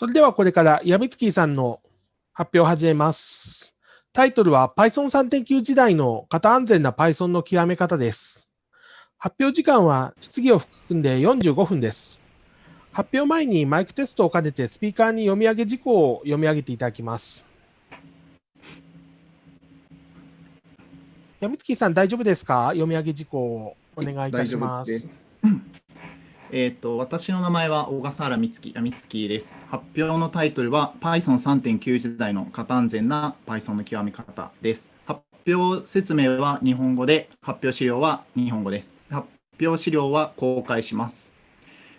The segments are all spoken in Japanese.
それではこれからヤミツキーさんの発表を始めます。タイトルは Python3.9 時代の型安全な Python の極め方です。発表時間は質疑を含んで45分です。発表前にマイクテストを兼ねてスピーカーに読み上げ事項を読み上げていただきます。ヤミツキーさん大丈夫ですか？読み上げ事項をお願いいたします。えっと、私の名前は小笠原美月、あ美月です。発表のタイトルは Python3.9 時代の型安全な Python の極め方です。発表説明は日本語で、発表資料は日本語です。発表資料は公開します。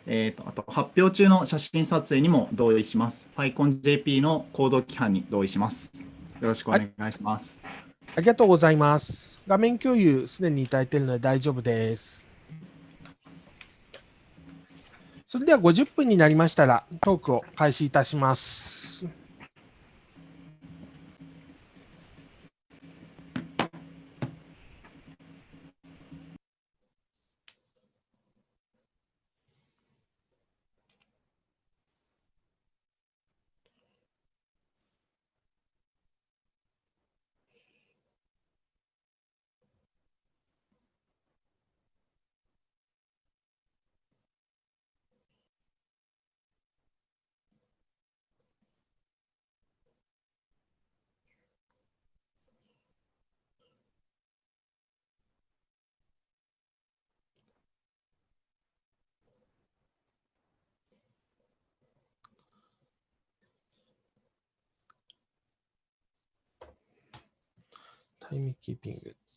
えっと、あと、発表中の写真撮影にも同意します。PyConJP の行動規範に同意します。よろしくお願いします。ありがとうございます。画面共有すでにいただいているので大丈夫です。それでは50分になりましたらトークを開始いたします。タ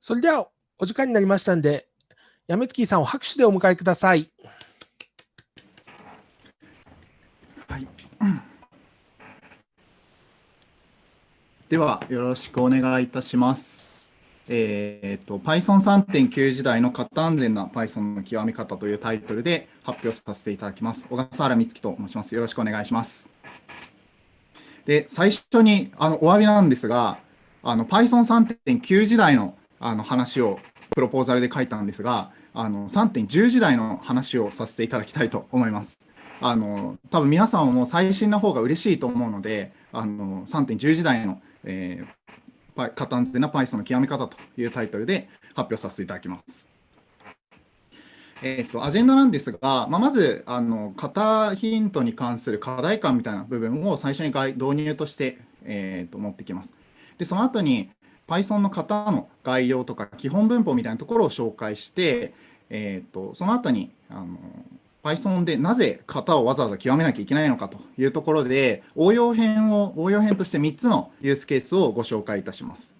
それではお時間になりましたので、やめつきさんを拍手でお迎えください。はい。では、よろしくお願いいたします。えっ、と、Python3.9 時代の型安全な Python の極め方というタイトルで発表させていただきます。小笠原美月と申します。よろしくお願いします。で、最初にあのお詫びなんですが、あの Python3.9 時代のあの話をプロポーザルで書いたんですが、あの3.10時代の話をさせていただきたいと思います。あの多分皆さんはもう最新な方が嬉しいと思うので、あの3.10時代の、えー、型安全な Python の極め方というタイトルで発表させていただきます。えーと、アジェンダなんですが、まあ、まずあの型ヒントに関する課題感みたいな部分を最初に導入として、えー、と持ってきます。で、その後に Python の型の概要とか基本文法みたいなところを紹介して、えー、とその後にあの Python でなぜ型をわざわざ極めなきゃいけないのかというところで応用編を応用編として3つのユースケースをご紹介いたします。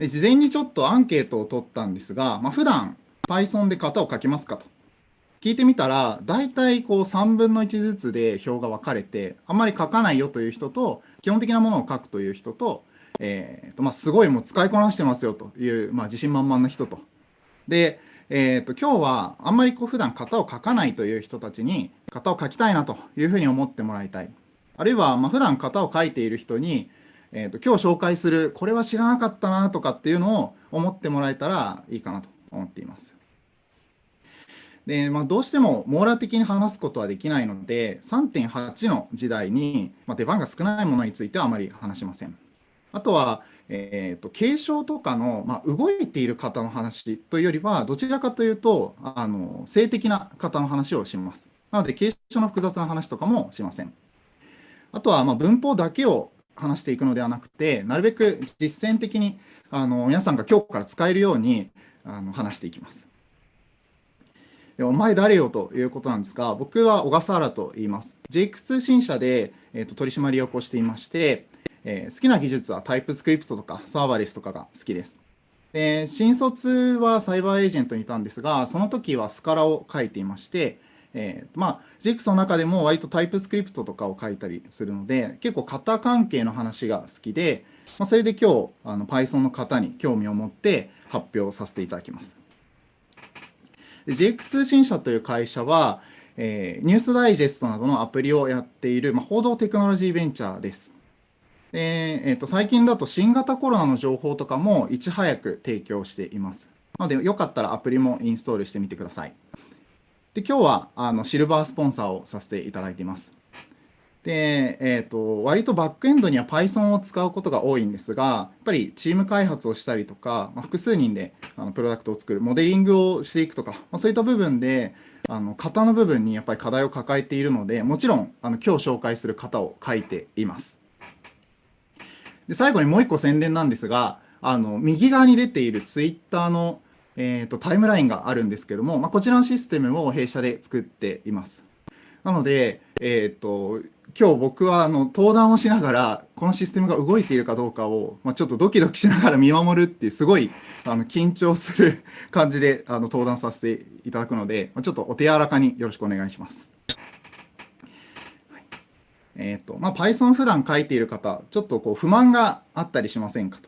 事前にちょっとアンケートを取ったんですが、まあ、普段 Python で型を書きますかと聞いてみたら大体こう3分の1ずつで表が分かれてあんまり書かないよという人と基本的なものを書くという人と,、えーとまあ、すごいもう使いこなしてますよという、まあ、自信満々な人と。でえー、と今日はあんまりこう普段型を書かないという人たちに型を書きたいなというふうに思ってもらいたい。あるいはまあ普段型を書いている人に、えー、と今日紹介するこれは知らなかったなとかっていうのを思ってもらえたらいいかなと思っています。でまあ、どうしても網羅的に話すことはできないので3.8の時代に、まあ、出番が少ないものについてはあまり話しません。あとは、えーと、継承とかの、まあ、動いている方の話というよりはどちらかというとあの性的な方の話をします。なので継承の複雑な話とかもしません。あとは、まあ、文法だけを話していくのではなくてなるべく実践的にあの皆さんが今日から使えるようにあの話していきます。お前誰よということなんですが、僕は小笠原と言います。ジェイク通信社でえーと、取締役をしていまして、えー、好きな技術はタイプスクリプトとかサーバーレスとかが好きです。で新卒はサイバーエージェントにいたんですが、その時はスカラを書いていまして、えー、まあ、JX の中でも割とタイプスクリプトとかを書いたりするので、結構型関係の話が好きで、まあ、それで今日あの Python の方に興味を持って発表させていただきます。JX 通信社という会社は、えー、ニュースダイジェストなどのアプリをやっている、まあ、報道テクノロジーベンチャーです。でえーと、最近だと新型コロナの情報とかもいち早く提供しています。なので、よかったらアプリもインストールしてみてください。で今日はあのシルバースポンサーをさせていただいています。で、えーと、割とバックエンドには Python を使うことが多いんですが、やっぱりチーム開発をしたりとか、まあ、複数人であのプロダクトを作る、モデリングをしていくとか、まあ、そういった部分で、あの型の部分にやっぱり課題を抱えているので、もちろんあの今日紹介する型を書いています。で最後にもう一個宣伝なんですが、あの右側に出ている Twitter のえーと、タイムラインがあるんですけども、まあ、こちらのシステムを弊社で作っています。なので、えーと、今日僕はあの登壇をしながらこのシステムが動いているかどうかを、まあ、ちょっとドキドキしながら 見守るっていうすごいあの緊張する感じであの登壇させていただくので、まあ、ちょっとお手柔らかによろしくお願いします。えーとまあ、Python 普段書いている方、ちょっとこう不満があったりしませんか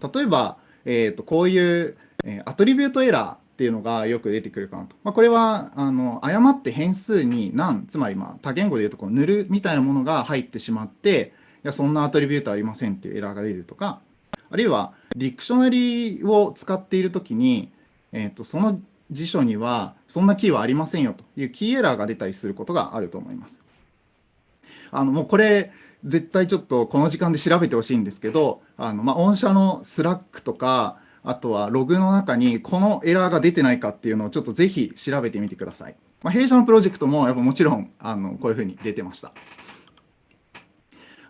と。例えば、えー、とこういう、え AttributeError っていうのがよく出てくるかなと。まあ、これはあの誤って変数に何、つまりまあ他言語で言うとこう null みたいなものが入ってしまって、いやそんな attribute ありませんっていうエラーが出るとか、あるいは dictionary を使っているときに、えー、とその辞書にはそんなキーはありませんよという KeyError が出たりすることがあると思います。あのもうこれ絶対ちょっとこの時間で調べてほしいんですけど、あのまあ、御社の Slack とか、あとはログの中にこのエラーが出てないかっていうのをちょっとぜひ調べてみてください。まあ、弊社のプロジェクトもやっぱもちろんあのこういうふうに出てました。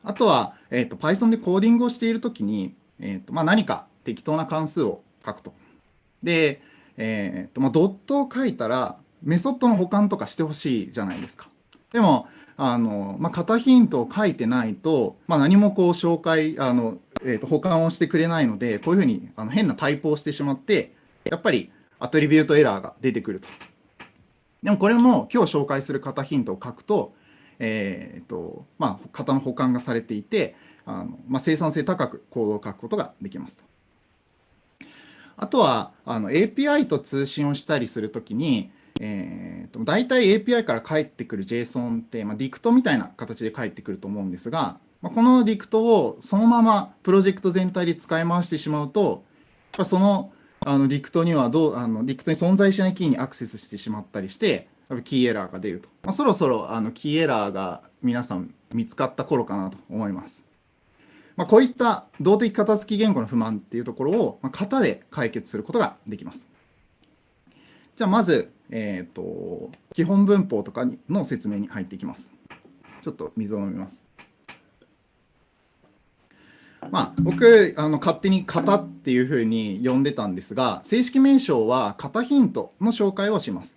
あとは、えーと、Python でコーディングをしているときに、えーとまあ、何か適当な関数を書くと。で、えーとまあ、ドットを書いたらメソッドの保管とかしてほしいじゃないですか。でも、あの、まあ、型ヒントを書いてないと、まあ、何もこう紹介、あの、えー、と保管をしてくれないので、こういうふうにあの変なタイプをしてしまって、やっぱりアトリビュートエラーが出てくると。でもこれも今日紹介する型ヒントを書くと、えーとまあ、型の保管がされていて、あのまあ、生産性高くコードを書くことができますと。あとはあの API と通信をしたりするときに、えーと、大体 API から返ってくる JSON って、まあ、 dict みたいな形で返ってくると思うんですが、まあ、この dict をそのままプロジェクト全体で使い回してしまうと、そのあの dict にはどうあの dict に存在しないキーにアクセスしてしまったりして、 KeyError が出ると。まあ、そろそろあの KeyError が皆さん見つかった頃かなと思います。まあ、こういった動的片付き言語の不満っていうところを、まあ、型で解決することができます。じゃあまず、え、ー、と、基本文法とかの説明に入っていきます。ちょっと水を飲みます。まあ、僕あの勝手に型っていうふうに呼んでたんですが正式名称は型ヒントの紹介をします。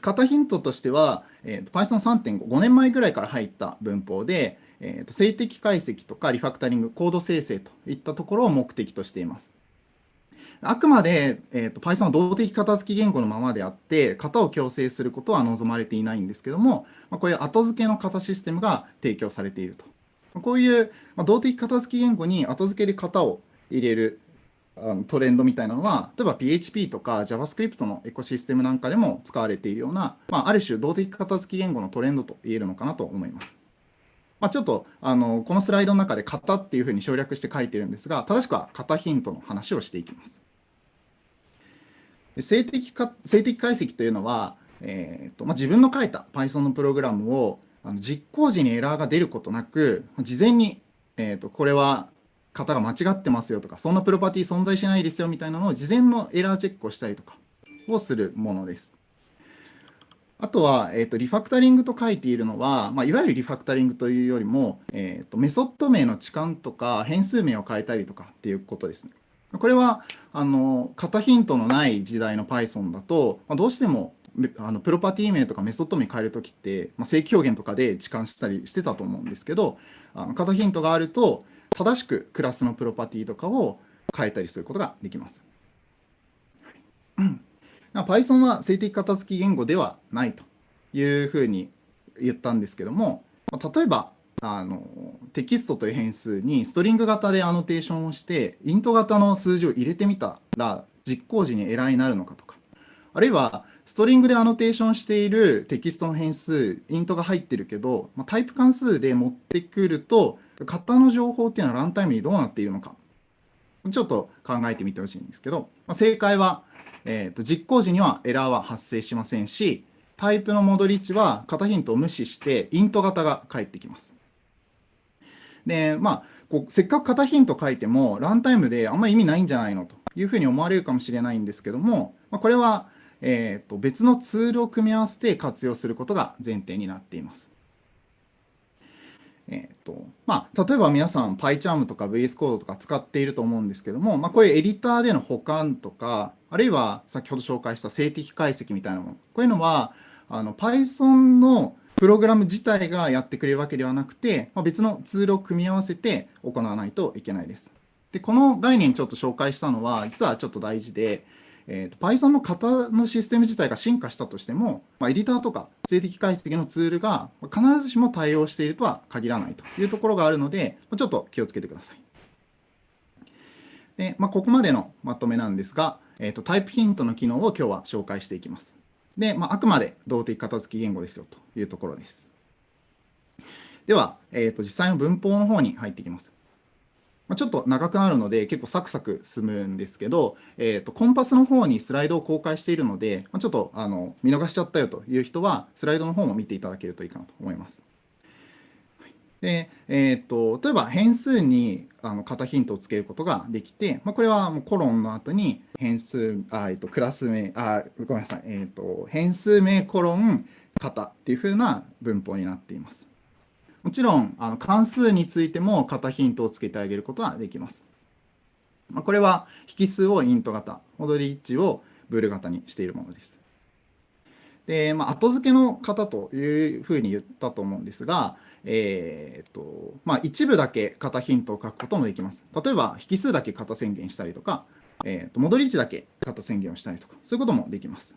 型ヒントとしては、えー、Python3.5 5年前ぐらいから入った文法で、えーと静的解析とかリファクタリングコード生成といったところを目的としています。あくまで、えーと、Python は動的片付き言語のままであって、型を強制することは望まれていないんですけども、まあ、こういう後付けの型システムが提供されていると。こういう、まあ、動的片付き言語に後付けで型を入れるあのトレンドみたいなのは、例えば PHP とか JavaScript のエコシステムなんかでも使われているような、まあ、ある種動的片付き言語のトレンドと言えるのかなと思います。まあ、ちょっとあのこのスライドの中で型っていうふうに省略して書いてるんですが、正しくは型ヒントの話をしていきます。静的か静的解析というのは、えーとまあ、自分の書いた Python のプログラムをあの実行時にエラーが出ることなく事前に、えーと、これは型が間違ってますよとかそんなプロパティ存在しないですよみたいなのを事前のエラーチェックをしたりとかをするものです。あとは、えーと、リファクタリングと書いているのは、まあ、いわゆるリファクタリングというよりも、えーとメソッド名の置換とか変数名を変えたりとかっていうことですね。これはあの型ヒントのない時代の Python だと、まあ、どうしてもあのプロパティ名とかメソッド名変えるときって、まあ、正規表現とかで置換したりしてたと思うんですけど、あの型ヒントがあると、正しくクラスのプロパティとかを変えたりすることができます。Python は静的片付き言語ではないというふうに言ったんですけども、まあ例えばあのテキストという変数にストリング型でアノテーションをしてイント型の数字を入れてみたら実行時にエラーになるのかとかあるいはストリングでアノテーションしているテキストの変数イントが入ってるけどタイプ関数で持ってくると型の情報っていうのはランタイムにどうなっているのかちょっと考えてみてほしいんですけど正解は、えーと実行時にはエラーは発生しませんしタイプの戻り値は型ヒントを無視してイント型が返ってきます。で、まあ、こうせっかく型ヒント書いても、ランタイムであんまり意味ないんじゃないのというふうに思われるかもしれないんですけども、まあ、これは、えー、と別のツールを組み合わせて活用することが前提になっています。えーとまあ、例えば皆さん PyCharm とか VS Code とか使っていると思うんですけども、まあ、こういうエディターでの保管とかあるいは先ほど紹介した静的解析みたいなものこういうのはあの Python のプログラム自体がやってくれるわけではなくて、まあ、別のツールを組み合わせて行わないといけないです。で、この概念ちょっと紹介したのは、実はちょっと大事で、えーと、Python の型のシステム自体が進化したとしても、まあ、エディターとか静的解析のツールが必ずしも対応しているとは限らないというところがあるので、ちょっと気をつけてください。で、まあ、ここまでのまとめなんですが、えーとタイプヒントの機能を今日は紹介していきます。で、まあ、あくまで動的片付き言語ですよというところです。では、えーと、実際の文法の方に入っていきます。まあ、ちょっと長くなるので結構サクサク進むんですけど、えーと、コンパスの方にスライドを公開しているので、まあ、ちょっとあの見逃しちゃったよという人はスライドの方も見ていただけるといいかなと思います。で、えーと、例えば変数にあの型ヒントをつけることができて、まあ、これはもうコロンの後に変数、あえーと、クラス名、あごめんなさい、えーと、変数名コロン型っていうふうな文法になっています。もちろんあの関数についても型ヒントをつけてあげることはできます。まあ、これは引数をイント型、戻り値をブール型にしているものです。で、まあ、後付けの型というふうに言ったと思うんですが、えーとまあ、一部だけ型ヒントを書くこともできます。例えば、引数だけ型宣言したりとか、えー、と戻り値だけ型宣言をしたりとか、そういうこともできます。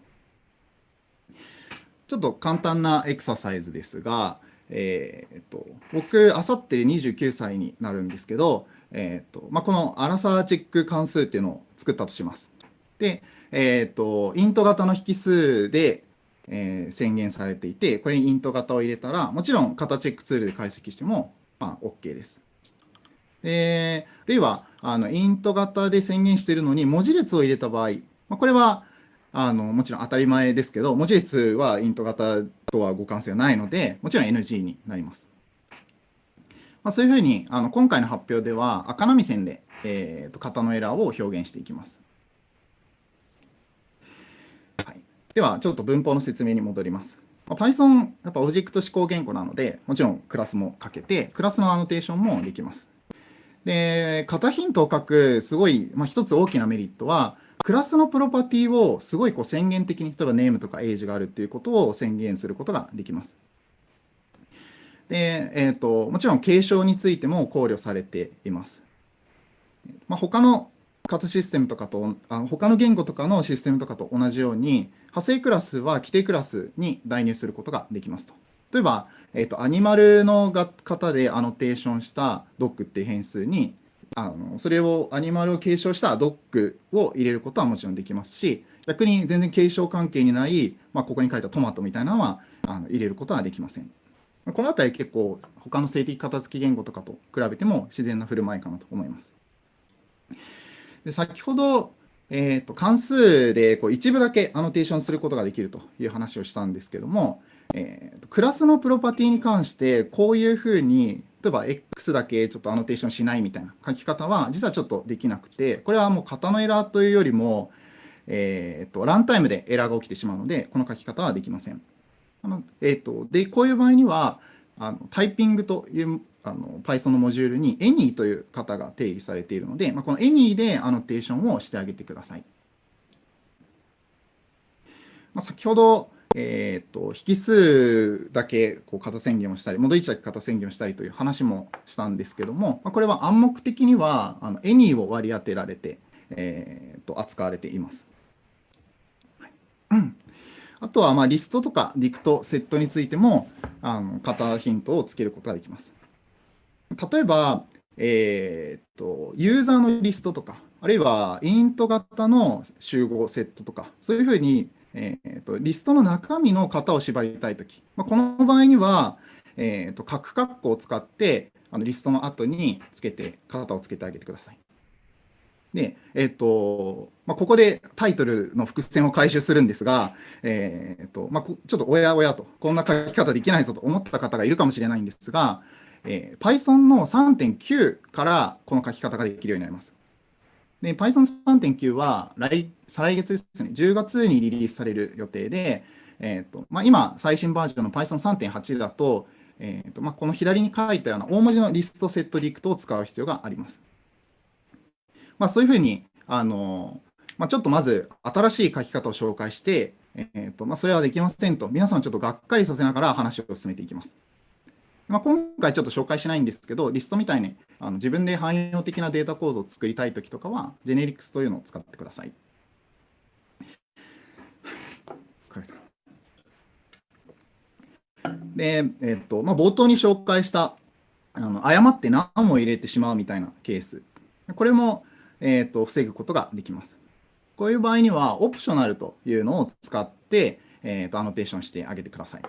ちょっと簡単なエクササイズですが、えーと、僕、あさって29歳になるんですけど、えーとまあ、このアラサーチェック関数っていうのを作ったとします。で、えーとイント型の引数で、えー、宣言されていて、これにイント型を入れたら、もちろん型チェックツールで解析しても、まあ、OK です。で、あるいは、あの、イント型で宣言しているのに文字列を入れた場合、まあ、これは、あの、もちろん当たり前ですけど、文字列はイント型とは互換性はないので、もちろん NG になります。まあ、そういうふうに、あの、今回の発表では赤波線で、えーと、型のエラーを表現していきます。では、ちょっと文法の説明に戻ります。Python、やっぱオブジェクト指向言語なので、もちろんクラスも書けて、クラスのアノテーションもできます。で、型ヒントを書く、すごい、まあ、一つ大きなメリットは、クラスのプロパティをすごいこう宣言的に、例えばネームとかエイジがあるっていうことを宣言することができます。で、えーと、もちろん継承についても考慮されています。まあ、他の型システムとかと、あの他の言語とかのシステムとかと同じように、派生クラスは規定クラスに代入することができますと。例えば、えーと、アニマルの型でアノテーションしたドッグっていう変数にあのそれをアニマルを継承したドッグを入れることはもちろんできますし逆に全然継承関係にない、まあ、ここに書いたトマトみたいなのはあの入れることはできません。このあたり結構他の静的片付き言語とかと比べても自然な振る舞いかなと思います。で先ほどえーと、関数でこう一部だけアノテーションすることができるという話をしたんですけども、えーと、クラスのプロパティに関してこういうふうに例えば X だけちょっとアノテーションしないみたいな書き方は実はちょっとできなくてこれはもう型のエラーというよりも、えーと、ランタイムでエラーが起きてしまうのでこの書き方はできません。あのえー、とでこういう場合にはあのタイピングというあの Python のモジュールに any という型が定義されているので、まあ、この any でアノテーションをしてあげてください。まあ、先ほど、えーと、引数だけこう型宣言をしたり、戻り値だけ型宣言をしたりという話もしたんですけども、まあ、これは暗黙的にはあの any を割り当てられて、えーと、扱われています。はい、あとはまあリストとかディクト、セットについてもあの型ヒントをつけることができます。例えば、えーと、ユーザーのリストとか、あるいはイント型の集合セットとか、そういうふうに、えーと、リストの中身の型を縛りたいとき、まあ、この場合には、えーと、と各括弧を使ってあのリストの後につけて、型をつけてあげてください。で、えっ、と、まあ、ここでタイトルの伏線を回収するんですが、えっ、と、まあ、ちょっとおやおやと、こんな書き方できないぞと思った方がいるかもしれないんですが、えー、Python の3.9からこの書き方ができるようになります。で、Python 3.9は来、再来月ですね、10月にリリースされる予定で、えーとまあ、今、最新バージョンの Python3.8 だと、えーとまあ、この左に書いたような大文字のリストセットディクトを使う必要があります。まあ、そういうふうに、あのまあ、ちょっとまず新しい書き方を紹介して、えーとまあ、それはできませんと、皆さんちょっとがっかりさせながら話を進めていきます。まあ、今回ちょっと紹介しないんですけど、リストみたいにあの自分で汎用的なデータ構造を作りたいときとかは、ジェネリクスというのを使ってください。で、えっとまあ、冒頭に紹介したあの誤って何も入れてしまうみたいなケース。これも、えっと防ぐことができます。こういう場合には、オプショナルというのを使って、えっとアノテーションしてあげてください。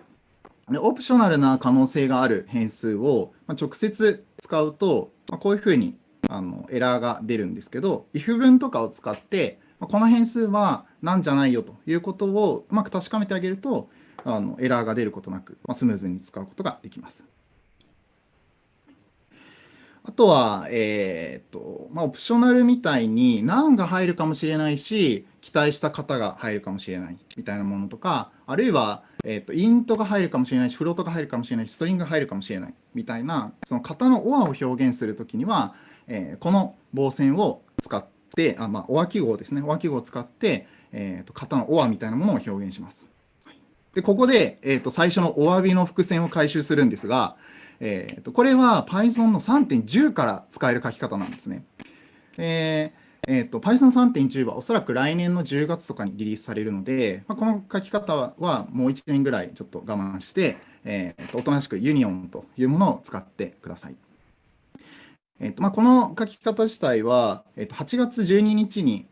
オプショナルな可能性がある変数を直接使うと、こういうふうにあのエラーが出るんですけど、if 文とかを使って、この変数は何じゃないよということをうまく確かめてあげると、あのエラーが出ることなく、まスムーズに使うことができます。あとは、えー、っと、まあ、オプショナルみたいに何が入るかもしれないし、期待した型が入るかもしれないみたいなものとか、あるいは、えー、と、イントが入るかもしれないし、フロートが入るかもしれないし、ストリングが入るかもしれないみたいな、その型の OR を表現するときには、えー、この棒線を使って、あまあ、OR 記号ですね。OR 記号を使って、えー、と、型の OR みたいなものを表現します。で、ここで、えっと、最初のお詫びの伏線を回収するんですが、えー、とこれは Python の3.10から使える書き方なんですね。えーえーと、Python 3.10はおそらく来年の10月とかにリリースされるので、まあ、この書き方はもう1年ぐらいちょっと我慢して、えーと、おとなしくユニオンというものを使ってください。えーとまあ、この書き方自体は、えー、と8月12日に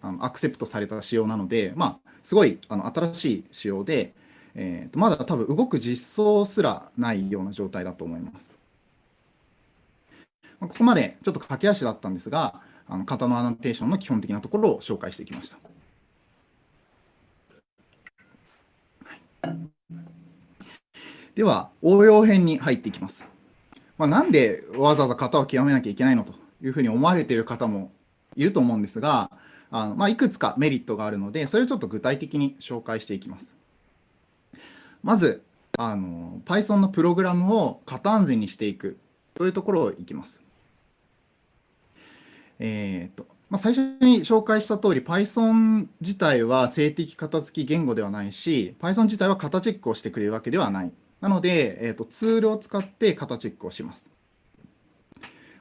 あのアクセプトされた仕様なので、まあ、すごいあの新しい仕様で、えー、とまだ多分動く実装すらないような状態だと思います。ここまでちょっと駆け足だったんですが、あの型のアノテーションの基本的なところを紹介してきました。では、応用編に入っていきます。まあ、なんでわざわざ型を極めなきゃいけないのというふうに思われている方もいると思うんですが、あのまあ、いくつかメリットがあるので、それをちょっと具体的に紹介していきます。まず、あの Python のプログラムを型安全にしていくというところをいきます。えーとまあ、最初に紹介した通り Python 自体は静的型付き言語ではないし Python 自体は型チェックをしてくれるわけではない。なので、えーと、ツールを使って型チェックをします。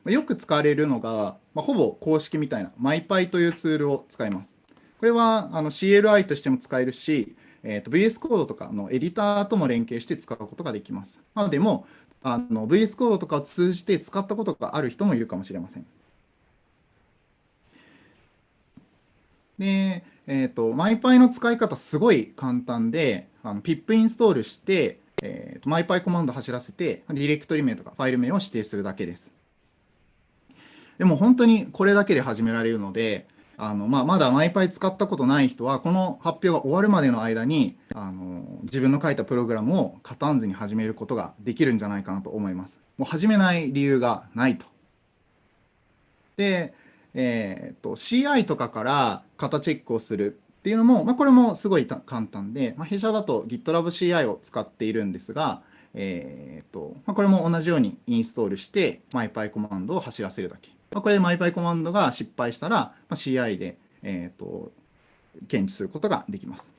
よく使われるのが、まあ、ほぼ公式みたいな MyPy というツールを使います。これはあの CLI としても使えるし、えーと、VS コードとかのエディターとも連携して使うことができます。なので、もあの VS コードとかを通じて使ったことがある人もいるかもしれません。で、えっ、ー、と、MyPy の使い方すごい簡単で、あの pip インストールして、えーと、MyPy コマンド走らせて、ディレクトリ名とかファイル名を指定するだけです。でも本当にこれだけで始められるので、あのまあ、まだ MyPy 使ったことない人は、この発表が終わるまでの間にあの自分の書いたプログラムをカタンズに始めることができるんじゃないかなと思います。もう始めない理由がないと。で、えーと、CI とかから型チェックをするっていうのも、まあ、これもすごい簡単で、まあ、弊社だと GitLab CI を使っているんですが、えーとまあ、これも同じようにインストールして MyPy コマンドを走らせるだけ。まあ、これで MyPy コマンドが失敗したら、まあ、CI で、えーと、検知することができます。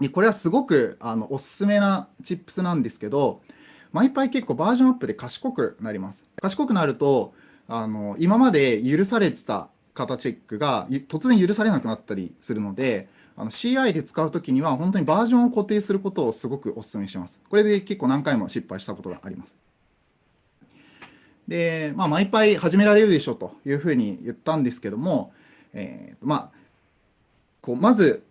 でこれはすごくあのおすすめなチップスなんですけど、マイパイ結構バージョンアップで賢くなります。賢くなると、あの今まで許されてた型チェックが突然許されなくなったりするので、あの CI で使うときには本当にバージョンを固定することをすごくお勧めします。これで結構何回も失敗したことがあります。で、まあ、マイパイ始められるでしょというふうに言ったんですけども、えー、まあ、こうまず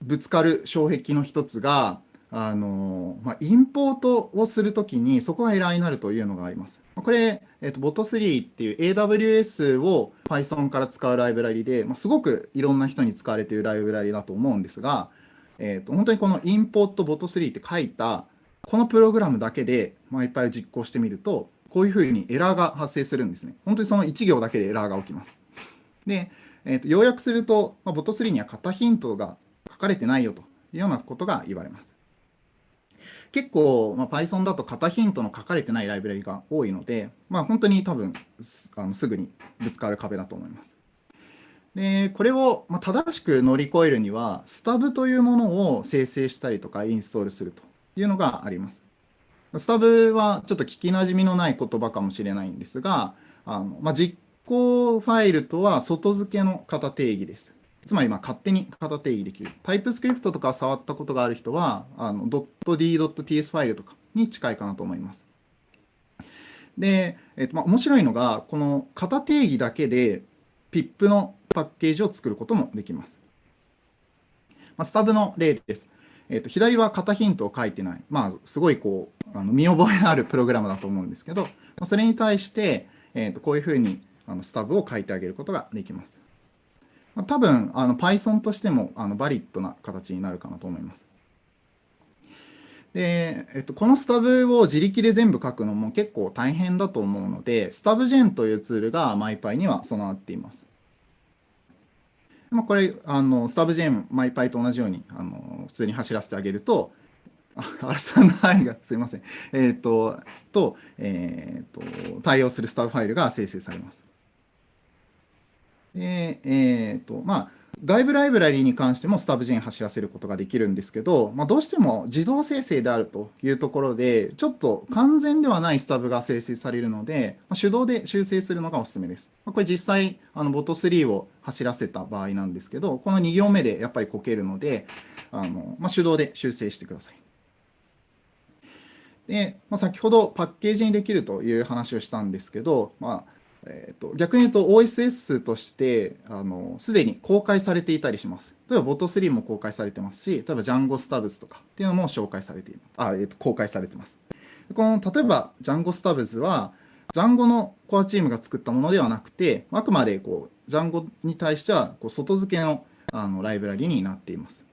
ぶつかる障壁の一つが、あのまあ、インポートをするときにそこがエラーになるというのがあります。これ、えーと、Bot3 っていう AWS を Python から使うライブラリで、まあ、すごくいろんな人に使われているライブラリだと思うんですが、えーと、本当にこのインポート Bot3 って書いたこのプログラムだけで、まあ、いっぱい実行してみるとこういうふうにエラーが発生するんですね。本当にその1行だけでエラーが起きます。で、えーと、要約すると、まあ、Bot3 には型ヒントが書かれてないよというようなことが言われます。結構、まあ、Python だと型ヒントの書かれてないライブラリが多いので、まあ、本当に多分あのすぐにぶつかる壁だと思います。でこれを、ま正しく乗り越えるには、スタブというものを生成したりとかインストールするというのがあります。スタブはちょっと聞きなじみのない言葉かもしれないんですが、あのまあ、実行ファイルとは外付けの型定義です。つまりまあ勝手に型定義できる。タイプスクリプトとか触ったことがある人は、.d.ts ファイルとかに近いかなと思います。で、えっとまあ、面白いのが、この型定義だけで PIP のパッケージを作ることもできます。まあ、スタブの例です。えっと、左は型ヒントを書いてない。まあ、すごいこう、あの見覚えのあるプログラムだと思うんですけど、それに対して、えっと、こういうふうにあのスタブを書いてあげることができます。まあ、多分あの Python としてもあのバリッドな形になるかなと思います。で、えっと、このスタブを自力で全部書くのも結構大変だと思うので、スタブジェンというツールが MyPy には備わっています。まあ、これあの、スタブジェン、MyPy と同じようにあの普通に走らせてあげると、あ、さんの範囲がすいません。えっ、ー、と、と、えっ、ー、と、対応するスタブファイルが生成されます。で、えっ、ー、と、まあ、外部ライブラリに関してもスタブジェン走らせることができるんですけど、まあ、どうしても自動生成であるというところで、ちょっと完全ではないスタブが生成されるので、まあ、手動で修正するのがおすすめです。まあ、これ実際、あのボト3を走らせた場合なんですけど、この2行目でやっぱりこけるので、あのまあ、手動で修正してください。で、まあ、先ほどパッケージにできるという話をしたんですけど、まあ、えーと、逆に言うと OSS としてすでに公開されていたりします。例えば Bot3 も公開されてますし、例えば Django Stubs とかっていうのも紹介されています。あ、えーと、公開されてます。この例えば Django Stubs は Django のコアチームが作ったものではなくて、あくまでこう Django に対してはこう外付けのあのライブラリになっています。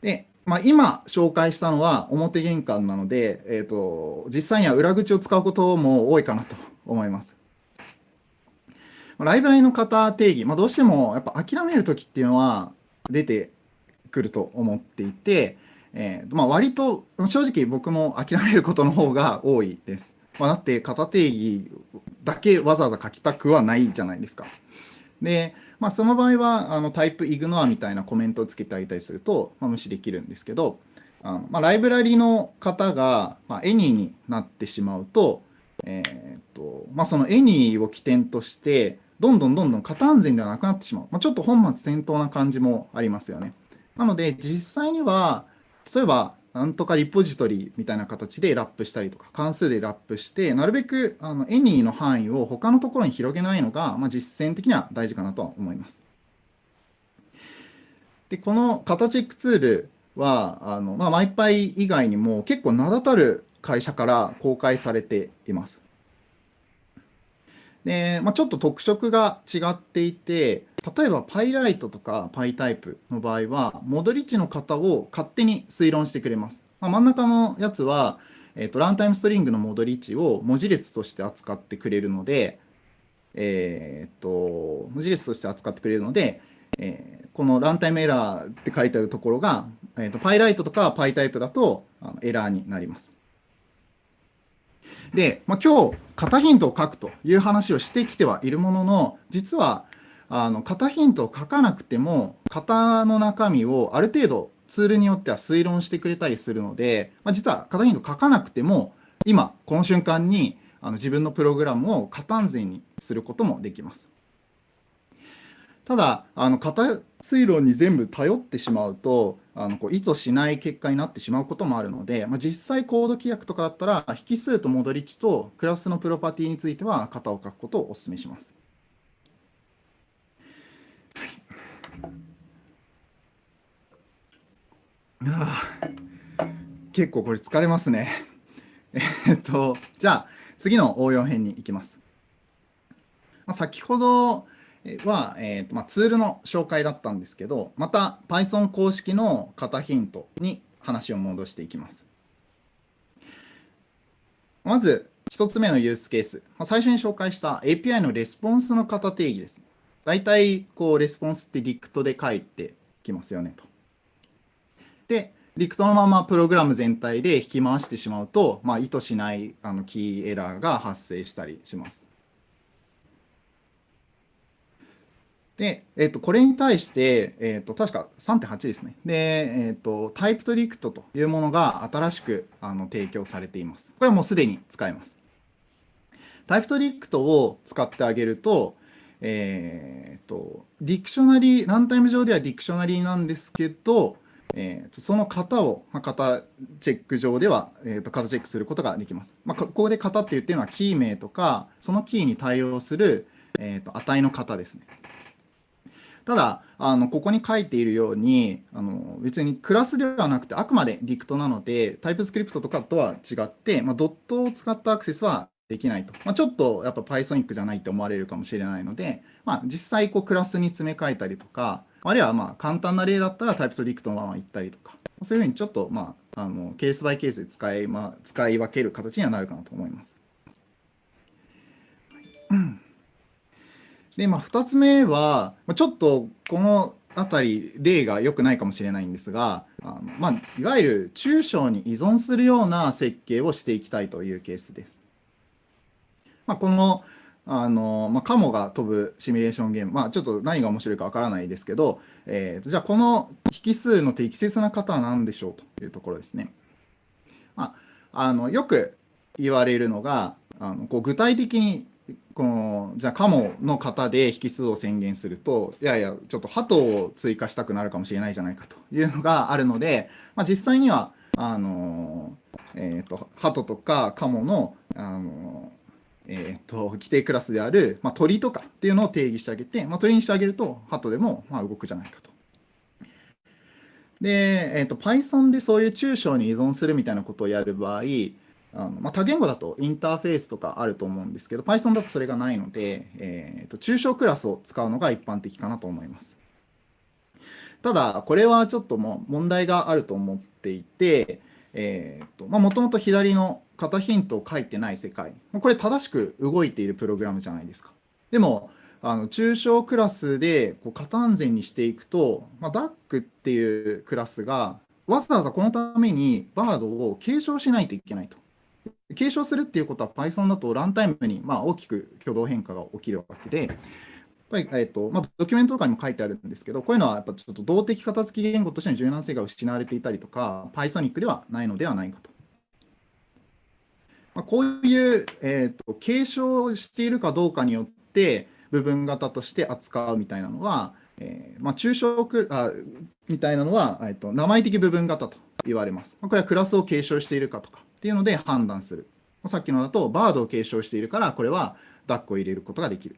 で、まあ、今紹介したのは表玄関なので、えーと、実際には裏口を使うことも多いかなと思います。ライブラリの型定義、まあ、どうしてもやっぱ諦めるときっていうのは出てくると思っていて、えーまあ、割と正直僕も諦めることの方が多いです。まあ、だって型定義だけわざわざ書きたくはないじゃないですか。で、まあ、その場合はあの type ignore みたいなコメントをつけてあげたりすると、まあ、無視できるんですけど、あのまあ、ライブラリの方が、まあ、 Any になってしまうと、えーとまあ、その Any を起点として、どんどんどんどん型安全ではなくなってしまう。まあ、ちょっと本末転倒な感じもありますよね。なので、実際には、例えば、なんとかリポジトリみたいな形でラップしたりとか、関数でラップして、なるべくあの Any の範囲を他のところに広げないのが、まあ、実践的には大事かなとは思います。で、この型チェックツールは、あのまあ、マイパイ以外にも結構名だたる会社から公開されています。で、まあ、ちょっと特色が違っていて、例えば PyLite とか PyType の場合は、モドリッチの型を勝手に推論してくれます。まあ、真ん中のやつは、えっ、ー、と、ランタイムストリングのモドリッチを文字列として扱ってくれるので、えっ、と、文字列として扱ってくれるので、えー、このランタイムエラーって書いてあるところが、えーと、PyLite とか PyType だとあのエラーになります。で、まあ、今日、型ヒントを書くという話をしてきてはいるものの、実はあの型ヒントを書かなくても型の中身をある程度ツールによっては推論してくれたりするので、まあ、実は型ヒント書かなくても今この瞬間にあの自分のプログラムを型安全にすることもできます。ただあの型推論に全部頼ってしまうとあのこう意図しない結果になってしまうこともあるので、まあ、実際コード規約とかだったら引数とモドリッチとクラスのプロパティについては型を書くことをお勧めします。あ結構これ疲れますね。えっと、じゃあ次の応用編に行きます。まあ、先ほどは、えーとまあ、ツールの紹介だったんですけど、また Python 公式の型ヒントに話を戻していきます。まず1つ目のユースケース、まあ、最初に紹介した API のレスポンスの型定義です。大体こうレスポンスって Dict で書いてきますよねと。で、リクトのままプログラム全体で引き回してしまうと、まあ、意図しないあのキーエラーが発生したりします。で、えっと、これに対して、えっと、確か3.8ですね。で、えっと、タイプトリクトというものが新しくあの提供されています。これはもうすでに使えます。タイプトリクトを使ってあげると、えっと、 dictionary、ランタイム上では dictionary なんですけど、えー、とその型を、まあ、型チェック上では、えー、と型チェックすることができます。まあ、ここで型って言ってるのはキー名とか、そのキーに対応する、えー、と値の型ですね。ただ、あのここに書いているようにあの、別にクラスではなくて、あくまで dict なので、 TypeScript とかとは違って、まあ、ドットを使ったアクセスはできないと。まあ、ちょっとやっぱ Pythonic じゃないって思われるかもしれないので、まあ、実際こうクラスに詰め替えたりとか、あるいはまあ簡単な例だったら TypedDict のまま行ったりとか、そういうふうにちょっとまああのケースバイケースで使い,、まあ、使い分ける形にはなるかなと思います。で、まあ、2つ目は、まあちょっとこのあたり例が良くないかもしれないんですが、あのまあ、いわゆる抽象に依存するような設計をしていきたいというケースです。まあ、このあの、まあ、カモが飛ぶシミュレーションゲーム、まあ、ちょっと何が面白いかわからないですけど、えー、じゃあこの引数の適切な方は何でしょうというところですね。まあ、あのよく言われるのがあのこう具体的にこのじゃあカモの型で引数を宣言するといやいやちょっと鳩を追加したくなるかもしれないじゃないかというのがあるので、まあ、実際にはあの、えーと、鳩とかカモのあのえーと、規定クラスである、まあ、鳥とかっていうのを定義してあげて、まあ、鳥にしてあげると、鳩でもまあ動くじゃないかと。で、えーと、Python でそういう抽象に依存するみたいなことをやる場合、あのまあ、多言語だとインターフェースとかあると思うんですけど、Python だとそれがないので、えーと、抽象クラスを使うのが一般的かなと思います。ただ、これはちょっともう問題があると思っていて、えーとまあ、もともと左の型ヒントを書いてない世界。これ正しく動いているプログラムじゃないですか。でも、あの抽象クラスでこう型安全にしていくと、まあ、DAC っていうクラスがわざわざこのためにバードを継承しないといけないと。継承するっていうことは Python だとランタイムにまあ大きく挙動変化が起きるわけで、やっぱり、えーとまあ、ドキュメントとかにも書いてあるんですけど、こういうのはやっぱちょっと動的片付き言語としての柔軟性が失われていたりとか、Pythonic ではないのではないかと。まあ、こういう、えーと、継承しているかどうかによって部分型として扱うみたいなのは、えーまあ、抽象くあみたいなのは、えーと、名前的部分型と言われます。これはクラスを継承しているかとかっていうので判断する。さっきのだとバードを継承しているからこれはダックを入れることができる。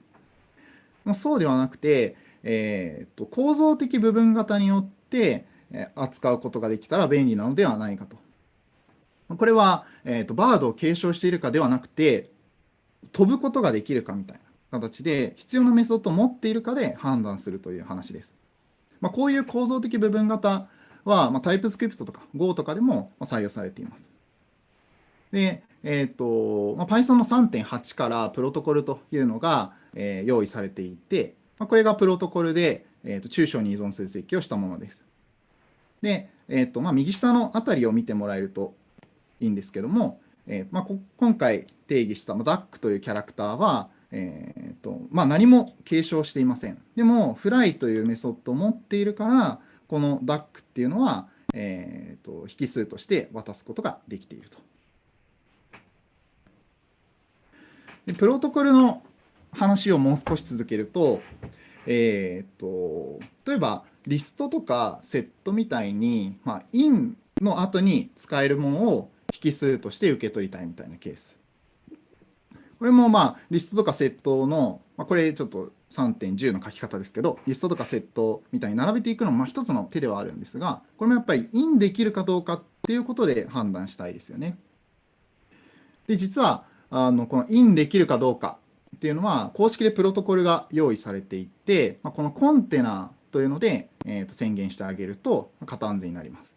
そうではなくて、えーと構造的部分型によって扱うことができたら便利なのではないかとこれは、えーと、バードを継承しているかではなくて、飛ぶことができるかみたいな形で、必要なメソッドを持っているかで判断するという話です。まあ、こういう構造的部分型は、まあ、タイプスクリプトとか Go とかでも採用されています。で、えっ、ー、と、まあ、Python の3.8からプロトコルというのが、えー、用意されていて、まあ、これがプロトコルで、えーと、抽象に依存する設計をしたものです。で、えーとまあ、右下のあたりを見てもらえるといいんですけども、えーまあ、今回定義した DAC というキャラクターは、えーとまあ、何も継承していません。でも、フライというメソッドを持っているから、この DAC っていうのは、えーと、引数として渡すことができていると。でプロトコルの話をもう少し続けると、えーと、例えばリストとかセットみたいに、まあ、in の後に使えるものを引数として受け取りたいみたいなケース。これもまあリストとかセットの、まあ、これちょっと3.10の書き方ですけど、リストとかセットみたいに並べていくのもまあ一つの手ではあるんですが、これもやっぱりインできるかどうかっていうことで判断したいですよね。で、実はあのこのインできるかどうかっていうのは公式でプロトコルが用意されていて、まあ、このコンテナというので、えー、と宣言してあげると型安全になります。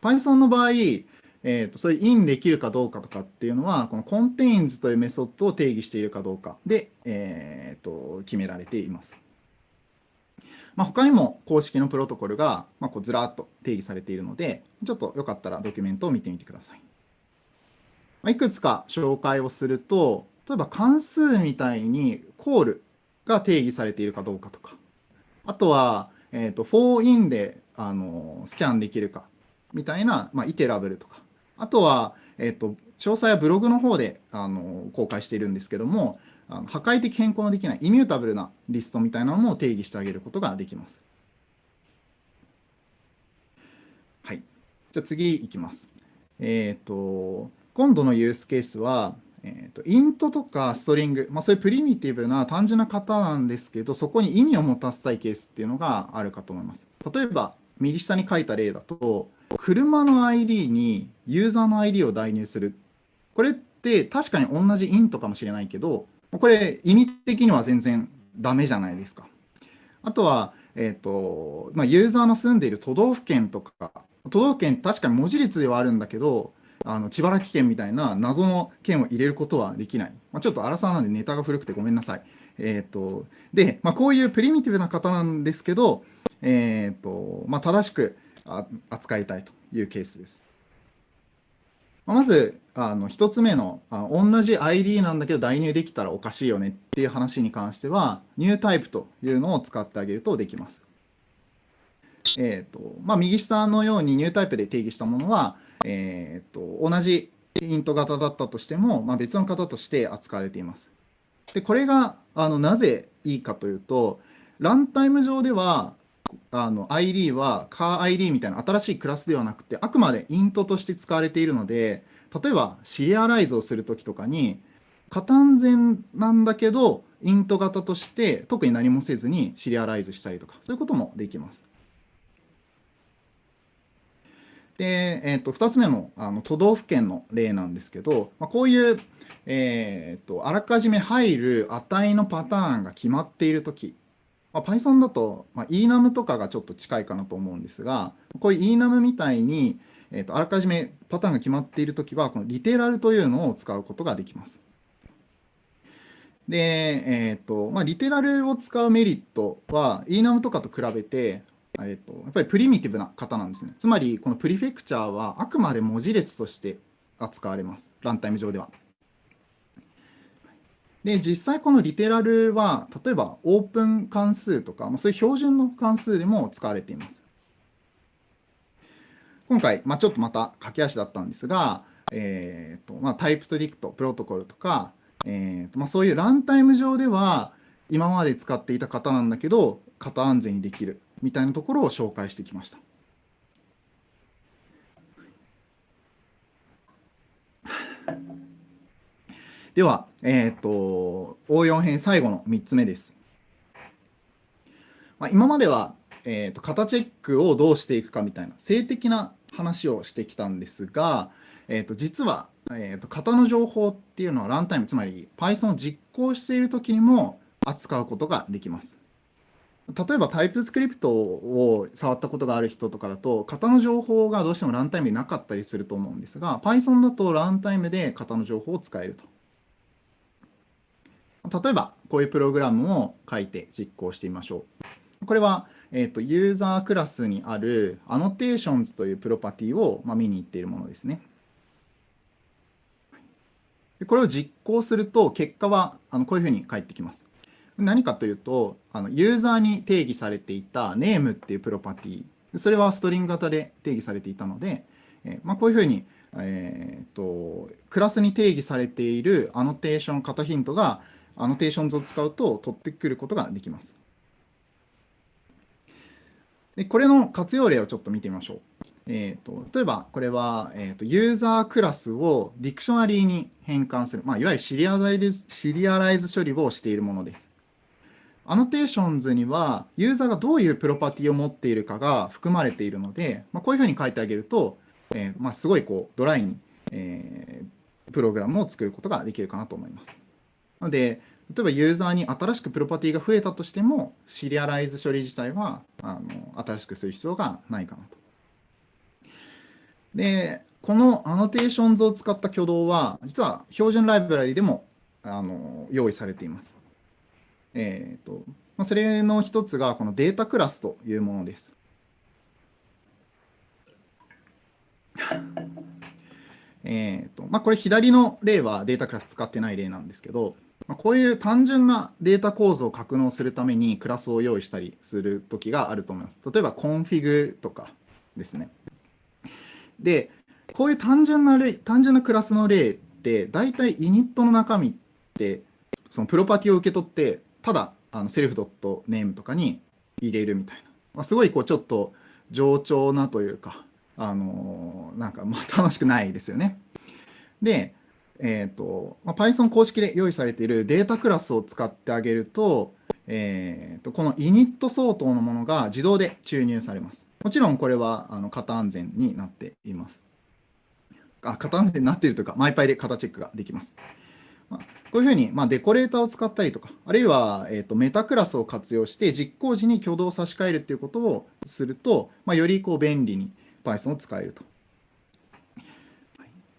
Python の場合、えーと、それインできるかどうかとかっていうのはこの contains というメソッドを定義しているかどうかで、えーと、決められています。まあ、他にも公式のプロトコルが、まあ、こうずらっと定義されているのでちょっとよかったらドキュメントを見てみてください。ま、いくつか紹介をすると例えば関数みたいにコールが定義されているかどうかとかあとは、えーと、for in であのスキャンできるかみたいな、まあ、イテラブルとかあとは、えっ、と、詳細はブログの方であの公開しているんですけども、あの破壊的変更のできないイミュータブルなリストみたいなのも定義してあげることができます。はい。じゃあ次いきます。えっ、ー、と、今度のユースケースは、えーと、イントとかストリング、まあ、そういうプリミティブな単純な型なんですけど、そこに意味を持たせたいケースっていうのがあるかと思います。例えば、右下に書いた例だと、車の ID にユーザーの ID を代入する。これって確かに同じイントかもしれないけど、これ意味的には全然ダメじゃないですか。あとは、え、ー、と、まあ、ユーザーの住んでいる都道府県とか、都道府県確かに文字列ではあるんだけど、あの千原県みたいな謎の県を入れることはできない。まあ、ちょっと荒さなんでネタが古くてごめんなさい。えっ、ー、と、で、まあ、こういうプリミティブな方なんですけど、えっ、ー、と、まあ、正しく扱いたいというケースです。まず、あの1つ目のあ同じ ID なんだけど代入できたらおかしいよねっていう話に関しては、ニュータイプというのを使ってあげるとできます。えーとまあ、右下のようにニュータイプで定義したものは、えーと、同じイント型だったとしても、まあ、別の型として扱われています。でこれがあのなぜいいかというと、ランタイム上ではあの ID は CarID みたいな新しいクラスではなくて、あくまでイントとして使われているので、例えばシリアライズをするときとかに、過単全なんだけど、イント型として特に何もせずにシリアライズしたりとか、そういうこともできます。で、えー、と2つ目のあの都道府県の例なんですけど、まあ、こういう、えーと、あらかじめ入る値のパターンが決まっているとき、まあ、Python だと、まあ、enum とかがちょっと近いかなと思うんですが、こういう enum みたいに、えーと、あらかじめパターンが決まっているときは、このリテラルというのを使うことができます。で、えーとまあ、リテラルを使うメリットは enum とかと比べて、えーと、やっぱりプリミティブな方なんですね。つまり、このプリフェクチャーはあくまで文字列として扱われます。ランタイム上では。で、実際このリテラルは、例えばオープン関数とか、ま、そういう標準の関数でも使われています。今回、まあ、ちょっとまた駆け足だったんですが、えーとまあ、タイプトリクト、プロトコルとか、えーとまあ、そういうランタイム上では今まで使っていた型なんだけど、型安全にできるみたいなところを紹介してきました。では、え、ー、と、応用編最後の3つ目です。まあ、今までは、えーと、型チェックをどうしていくかみたいな性的な話をしてきたんですが、えーと、実は、えーと、型の情報っていうのはランタイムつまり Python を実行している時にも扱うことができます。例えばタイプスクリプトを触ったことがある人とかだと型の情報がどうしてもランタイムになかったりすると思うんですが Python だとランタイムで型の情報を使えると。例えば、こういうプログラムを書いて実行してみましょう。これは、えーと、ユーザークラスにある annotations というプロパティを、まあ、見に行っているものですね。これを実行すると、結果はあのこういうふうに返ってきます。何かというと、あのユーザーに定義されていた name っていうプロパティ、それは string 型で定義されていたので、えー、まあ、こういうふうに、えーと、クラスに定義されている annotation 型ヒントが annotations を使うと取ってくることができます。でこれの活用例をちょっと見てみましょう。えーと、例えばこれは、えーと、ユーザークラスを dictionary に変換する、まあ、いわゆるシリアライズシリアライズ処理をしているものです。annotations にはユーザーがどういうプロパティを持っているかが含まれているので、まあ、こういうふうに書いてあげると、えー、まあ、すごいこうドライに、えー、プログラムを作ることができるかなと思います。なので、例えばユーザーに新しくプロパティが増えたとしても、シリアライズ処理自体はあの新しくする必要がないかなと。で、この annotations を使った挙動は、実は標準ライブラリでもあの用意されています。えーとまあ、それの一つがこのデータクラスというものです。えーとまあ、これ左の例はデータクラス使ってない例なんですけど、まあ、こういう単純なデータ構造を格納するためにクラスを用意したりするときがあると思います。例えばコンフィグとかですね。で、こういう単純な例、単純なクラスの例って、大体イニットの中身って、そのプロパティを受け取って、ただあのセルフドットネームとかに入れるみたいな。まあ、すごいこうちょっと冗長なというか、あのなんかまあ楽しくないですよね。で、えーとまあ、Python 公式で用意されているデータクラスを使ってあげると、えーと、この init 相当のものが自動で注入されます。もちろんこれはあの型安全になっています。あ型安全になっているというか、マイパイで型チェックができます。こういうふうに、まあ、デコレーターを使ったりとか、あるいは、えーと、メタクラスを活用して実行時に挙動を差し替えるということをすると、まあ、よりこう便利に Python を使えると。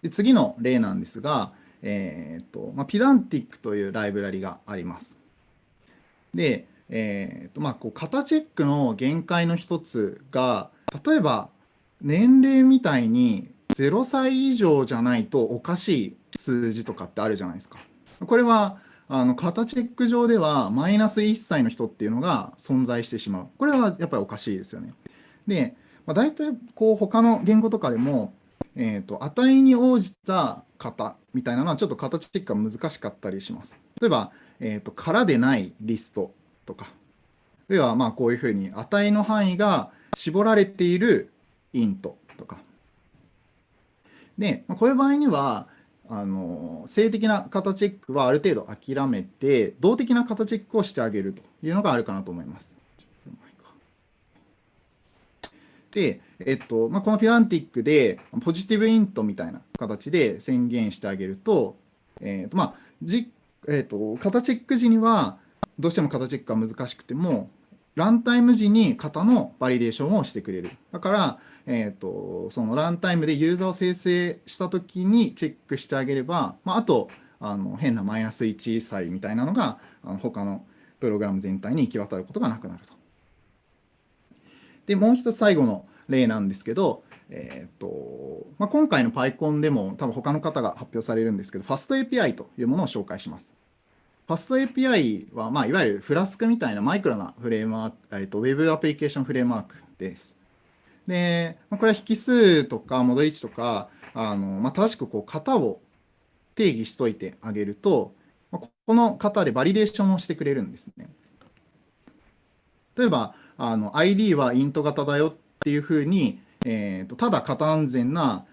で次の例なんですが、えーとまあ、ピダンティックというライブラリがあります。で、えーとまあ、こう型チェックの限界の一つが例えば年齢みたいに0歳以上じゃないとおかしい数字とかってあるじゃないですか。これはあの型チェック上ではマイナス1歳の人っていうのが存在してしまう。これはやっぱりおかしいですよね。で、まあ、大体こう他の言語とかでも、えーと、値に応じた型みたいなのはちょっと形チェックが難しかったりします。例えば、えーと、空でないリストとか、あるいはまあこういうふうに値の範囲が絞られているイントとか。で、まあ、こういう場合には、あの性的な型チェックはある程度諦めて、動的な型チェックをしてあげるというのがあるかなと思います。で、えっとまあ、このピランティックでポジティブイントみたいな形で宣言してあげると、えっとまあじえっと、型チェック時にはどうしても型チェックが難しくてもランタイム時に型のバリデーションをしてくれる。だから、えっとそのランタイムでユーザーを生成したときにチェックしてあげれば、まあ、あとあの変なマイナス1歳みたいなのがあの他のプログラム全体に行き渡ることがなくなると。で、もう一つ最後の例なんですけど、えーとまあ、今回の PyCon でも多分他の方が発表されるんですけど、FastAPI というものを紹介します。FastAPI は、まあ、いわゆる Flask みたいなマイクロなフレームワーク、えーと、Web アプリケーションフレームワークです。で、まあ、これは引数とかモデル値とか、あのまあ、正しくこう型を定義しといてあげると、まあ、この型でバリデーションをしてくれるんですね。例えば、あの ID は int 型だよっていうふうに、えーと、ただ型安全な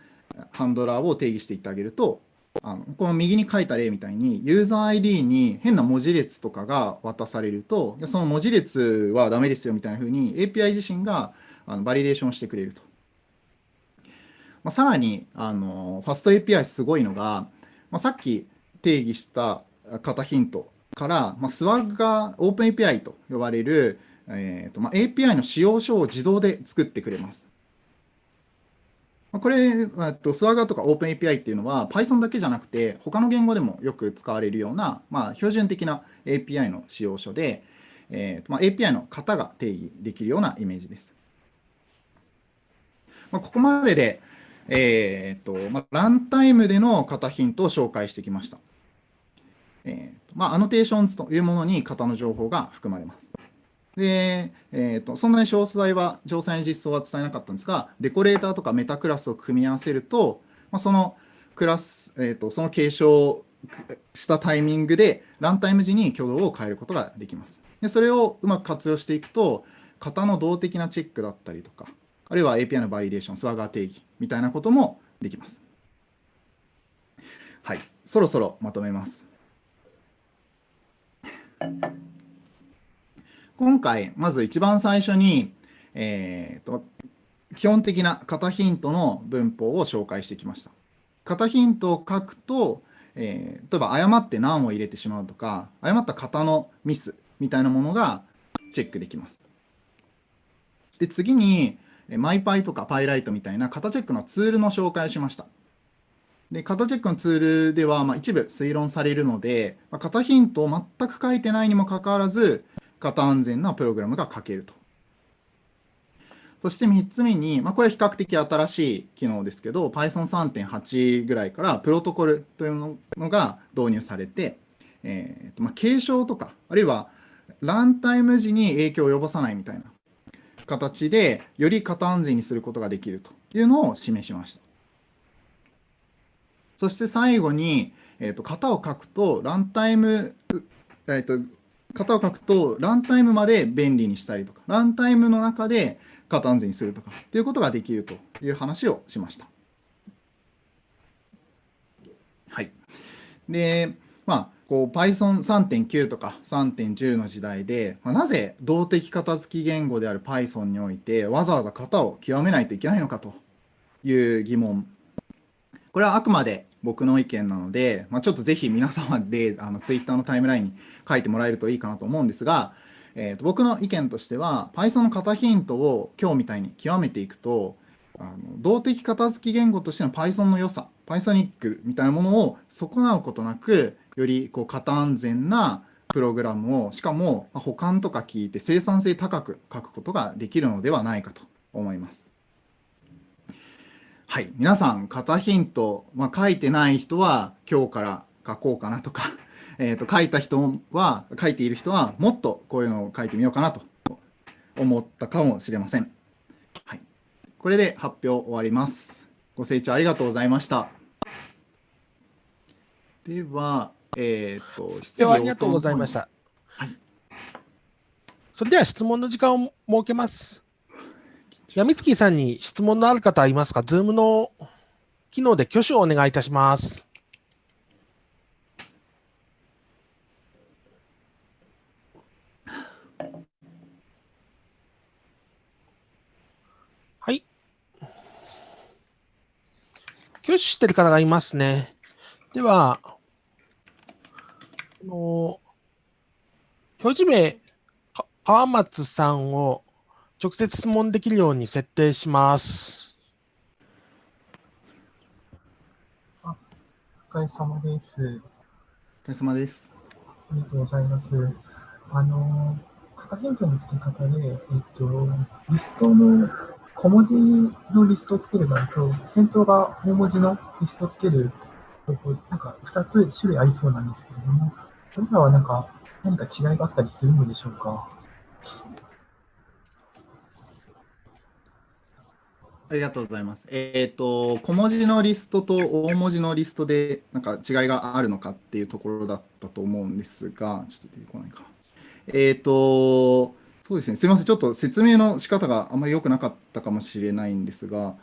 ハンドラーを定義していってあげると、あのこの右に書いた例みたいに、ユーザー ID に変な文字列とかが渡されると、その文字列はダメですよみたいなふうに API 自身があのバリデーションしてくれると。まあ、さらにあの、ファスト API すごいのが、まあ、さっき定義した型ヒントから、まあ、スワッガー、オープン API と呼ばれるえーとまあ、API の使用書を自動で作ってくれます。これ、と Swagger とか OpenAPI っていうのは Python だけじゃなくて他の言語でもよく使われるような、まあ、標準的な API の仕様書で、えーまあ、API の型が定義できるようなイメージです。まあ、ここまでで、えーとまあ、ランタイムでの型ヒントを紹介してきました。えーとまあ、 annotations というものに型の情報が含まれます。で、えーと、そんなに詳細は、詳細に実装は伝えなかったんですが、デコレーターとかメタクラスを組み合わせると、まあ、そのクラス、えーと、その継承したタイミングで、ランタイム時に挙動を変えることができます。でそれをうまく活用していくと、型の動的なチェックだったりとか、あるいは API のバリデーション、 Swagger 定義みたいなこともできます。はい、そろそろまとめます。今回、まず一番最初に、えーと、基本的な型ヒントの文法を紹介してきました。型ヒントを書くと、えー、例えば誤って何を入れてしまうとか、誤った型のミスみたいなものがチェックできます。で、次に、マイパイとかパイライトみたいな型チェックのツールの紹介をしました。で、型チェックのツールでは、まあ、一部推論されるので、まあ、型ヒントを全く書いてないにもかかわらず、型安全なプログラムが書けると。そして3つ目に、まあ、これは比較的新しい機能ですけど、Python3.8 ぐらいからプロトコルというのが導入されて、えーとまあ、継承とか、あるいはランタイム時に影響を及ぼさないみたいな形で、より型安全にすることができるというのを示しました。そして最後に、えーと、型を書くと、ランタイム、えーと型を書くと、ランタイムまで便利にしたりとか、ランタイムの中で型安全にするとかっていうことができるという話をしました。はい。で、まあ、こう Python3.9 とか3.10の時代で、まあ、なぜ動的片付き言語である Python においてわざわざ型を極めないといけないのかという疑問。これはあくまで僕の意見なので、まあ、ちょっとぜひ皆様であの Twitter のタイムラインに書いてもらえるといいかなと思うんですが、えー、と僕の意見としては Python の型ヒントを今日みたいに極めていくとあの動的片付き言語としての Python の良さ Pythonic みたいなものを損なうことなくよりこう型安全なプログラムをしかも保管とか聞いて生産性高く書くことができるのではないかと思います。はい、皆さん型ヒント、まあ、書いてない人は今日から書こうかなとか、えー、と書いた人は書いている人はもっとこういうのを書いてみようかなと思ったかもしれません。はい、これで発表終わります。ご清聴ありがとうございました。では、えっ、ー、と、質問ありがとうございました。はい。それでは質問の時間を設けます。やみつきさんに質問のある方いますか ?Zoom の機能で挙手をお願いいたします。はい。挙手してる方がいますね。では、あの表示名、川松さんを直接質問できるように設定します。あお疲れ様です。お疲れ様です。ありがとうございます。あの、型変更の付け方で、えっと、リストの小文字のリストをつける場合と、先頭が大文字のリストをつける方法、なんか2つ種類ありそうなんですけれども、それらはなんか何か違いがあったりするのでしょうか？ありがとうございます。えっ、ー、と、小文字のリストと大文字のリストで、なんか違いがあるのかっていうところだったと思うんですが、ちょっと出てこないか。えっ、ー、と、そうですね、すみません、ちょっと説明の仕方があまり良くなかったかもしれないんですが、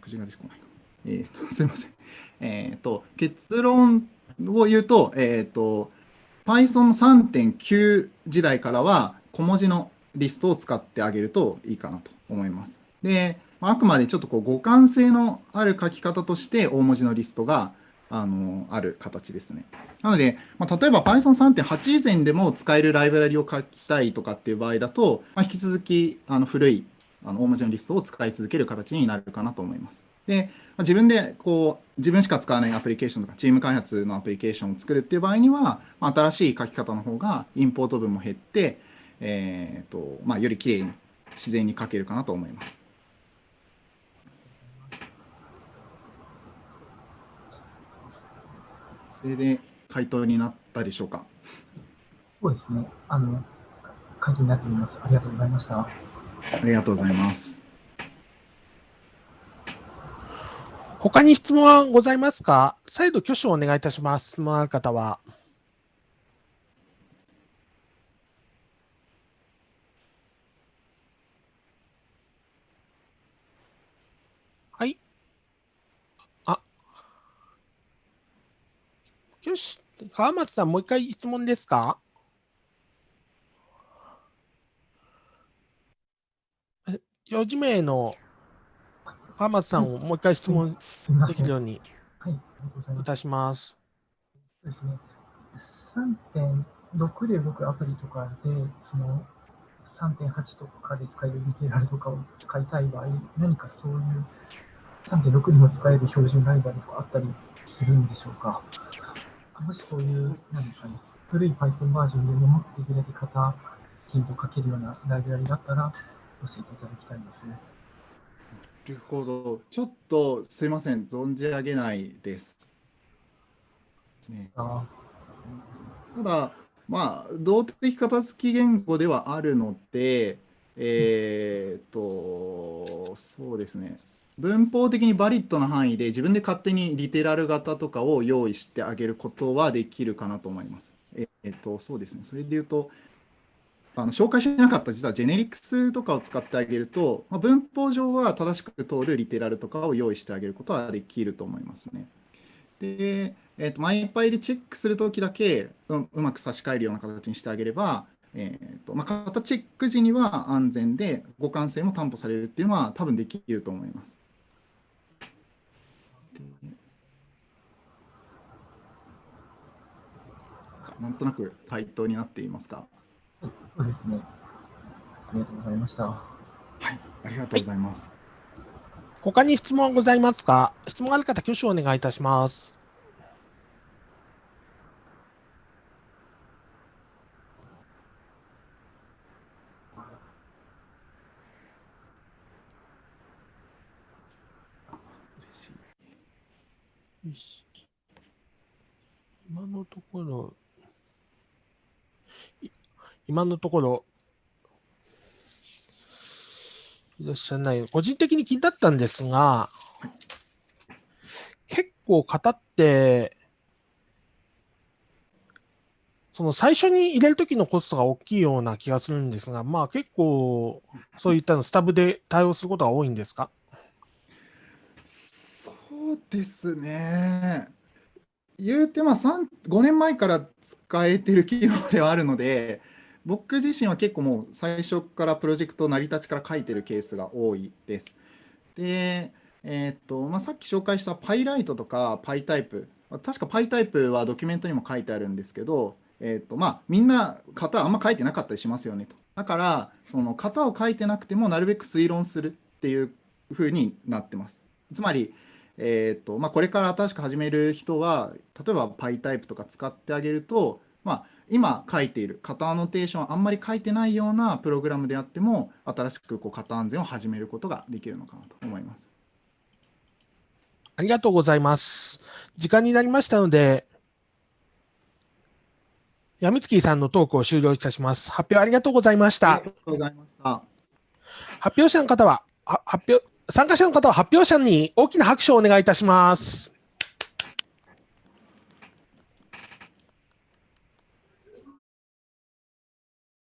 口が出てこないか。えっ、ー、と、すみません。えっ、と、結論を言うと、えっ、と、Python 3.9時代からは小文字のリストを使ってあげるといいかなと思います。で、あくまでちょっとこう互換性のある書き方として大文字のリストがあのある形ですね。なので、まあ、例えば Python3.8 以前でも使えるライブラリを書きたいとかっていう場合だと、まあ、引き続きあの古いあの大文字のリストを使い続ける形になるかなと思います。で、まあ、自分でこう自分しか使わないアプリケーションとかチーム開発のアプリケーションを作るっていう場合には、まあ、新しい書き方の方がインポート分も減って、えーとまあ、よりきれいに自然に書けるかなと思います。それで回答になったでしょうか？そうですね。あの、回答になっております。ありがとうございました。ありがとうございます。他に質問はございますか？再度挙手をお願いいたします。質問ある方は。よし。川松さん、もう一回質問ですか？え4時名の川松さんをもう一回質問。できるはい、ようにいます。いたします。そうですね。3.6で動くアプリとかで、その3.8とかで使えるリテラルとかを使いたい場合、何かそういう3.6にも使える標準ライブラリがあったりするんでしょうか？もしそういう、なんですかね、古い Python バージョンでももっとできるだけ型ヒント書けるようなライブラリだったら教えていただきたいです。なるほど。ちょっとすいません。存じ上げないです。ね、あただ、まあ、動的片付き言語ではあるので、えーっと、そうですね。文法的にバリッドな範囲で自分で勝手にリテラル型とかを用意してあげることはできるかなと思います。えっと、そうですね。それで言うと、あの紹介しなかった実はジェネリクスとかを使ってあげると、まあ、文法上は正しく通るリテラルとかを用意してあげることはできると思いますね。で、えっと、マイパイでチェックするときだけううまく差し替えるような形にしてあげれば、えっとまあ、型チェック時には安全で互換性も担保されるっていうのは多分できると思います。でなんとなく回答になっていますか？そうですね。ありがとうございました。はい、ありがとうございます。他に質問はございますか？質問ある方、挙手をお願いいたします。嬉しいよし今のところ、今のところ、いらっしゃらない。個人的に気になったんですが、結構型って、その最初に入れるときのコストが大きいような気がするんですが、まあ結構、そういったのスタブで対応することが多いんですか？そうですね。言うてまあ5年前から使えてる機能ではあるので、僕自身は結構もう最初からプロジェクト成り立ちから書いてるケースが多いです。で、えーっとまあ、さっき紹介した PyLite とか PyType、確か PyType はドキュメントにも書いてあるんですけど、えーっとまあ、みんな型あんま書いてなかったりしますよねと。だから、その型を書いてなくてもなるべく推論するっていう風になってます。つまり、えーとまあ、これから新しく始める人は例えば PyType とか使ってあげると、まあ、今書いている型アノテーションあんまり書いてないようなプログラムであっても新しくこう型安全を始めることができるのかなと思います。ありがとうございます。時間になりましたので、やみつきさんのトークを終了いたします。発表ありがとうございましたあり。がとうございました。発表者の方は、は発表、参加者の方は発表者に大きな拍手をお願いいたします。